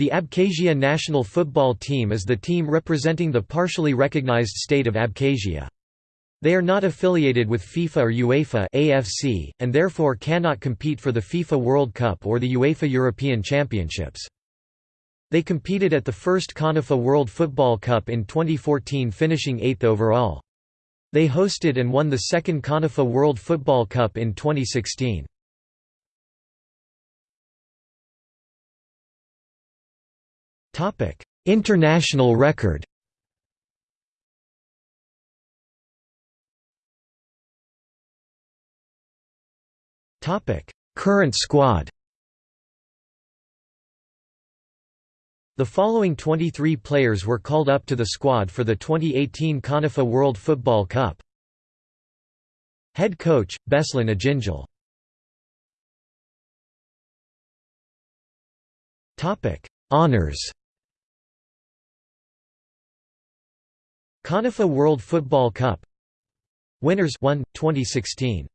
The Abkhazia national football team is the team representing the partially recognized state of Abkhazia. They are not affiliated with FIFA or UEFA AFC, and therefore cannot compete for the FIFA World Cup or the UEFA European Championships. They competed at the first CONIFA World Football Cup in 2014 finishing 8th overall. They hosted and won the second CONIFA World Football Cup in 2016. International record. Current squad. The following 23 players were called up to the squad for the 2018 CONIFA World Football Cup. Head coach, Beslan Ajinjal Honours CONIFA World Football Cup. Winners 1 2016